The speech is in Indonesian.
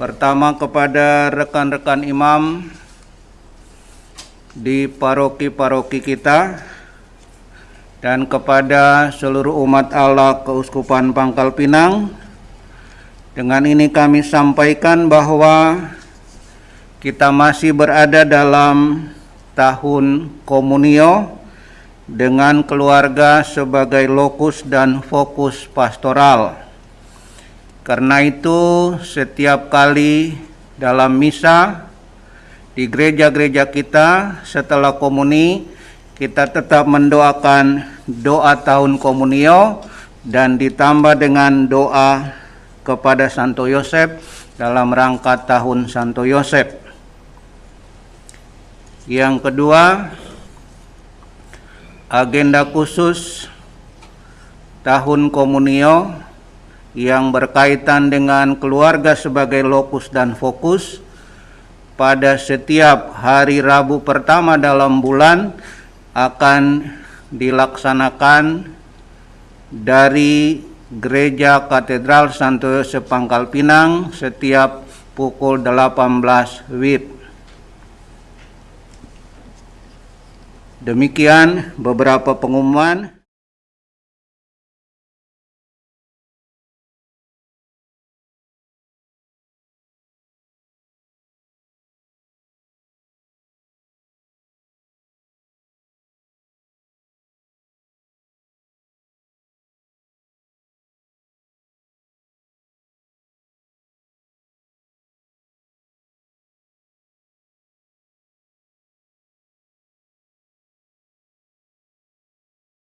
Pertama kepada rekan-rekan imam di paroki-paroki kita dan kepada seluruh umat Allah Keuskupan Pangkal Pinang. Dengan ini kami sampaikan bahwa kita masih berada dalam tahun komunio dengan keluarga sebagai lokus dan fokus pastoral. Karena itu, setiap kali dalam misa di gereja-gereja kita setelah komuni, kita tetap mendoakan doa tahun komunio dan ditambah dengan doa kepada Santo Yosef dalam rangka tahun Santo Yosef. Yang kedua, agenda khusus tahun komunio yang berkaitan dengan keluarga sebagai lokus dan fokus pada setiap hari Rabu pertama dalam bulan akan dilaksanakan dari Gereja Katedral Santo Yosef Pangkal Pinang setiap pukul 18 WIB. Demikian beberapa pengumuman